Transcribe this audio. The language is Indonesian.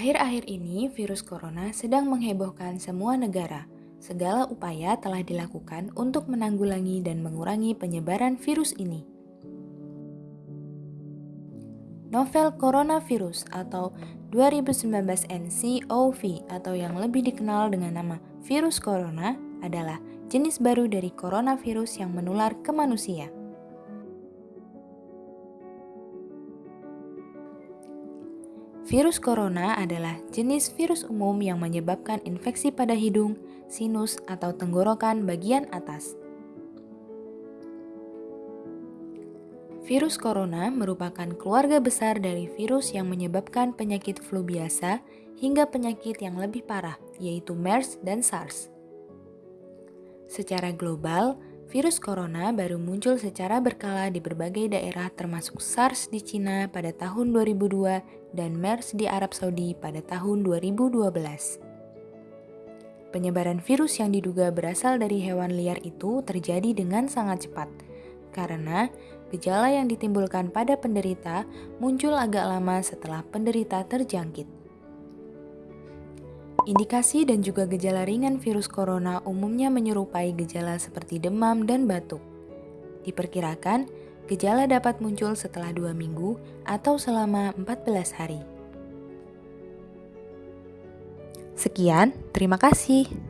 Akhir-akhir ini, virus corona sedang menghebohkan semua negara. Segala upaya telah dilakukan untuk menanggulangi dan mengurangi penyebaran virus ini. Novel coronavirus atau 2019 nCoV atau yang lebih dikenal dengan nama virus corona adalah jenis baru dari coronavirus yang menular ke manusia. Virus corona adalah jenis virus umum yang menyebabkan infeksi pada hidung, sinus, atau tenggorokan bagian atas. Virus corona merupakan keluarga besar dari virus yang menyebabkan penyakit flu biasa hingga penyakit yang lebih parah, yaitu MERS dan SARS. Secara global, Virus corona baru muncul secara berkala di berbagai daerah termasuk SARS di Cina pada tahun 2002 dan MERS di Arab Saudi pada tahun 2012. Penyebaran virus yang diduga berasal dari hewan liar itu terjadi dengan sangat cepat, karena gejala yang ditimbulkan pada penderita muncul agak lama setelah penderita terjangkit. Indikasi dan juga gejala ringan virus corona umumnya menyerupai gejala seperti demam dan batuk. Diperkirakan, gejala dapat muncul setelah dua minggu atau selama 14 hari. Sekian, terima kasih.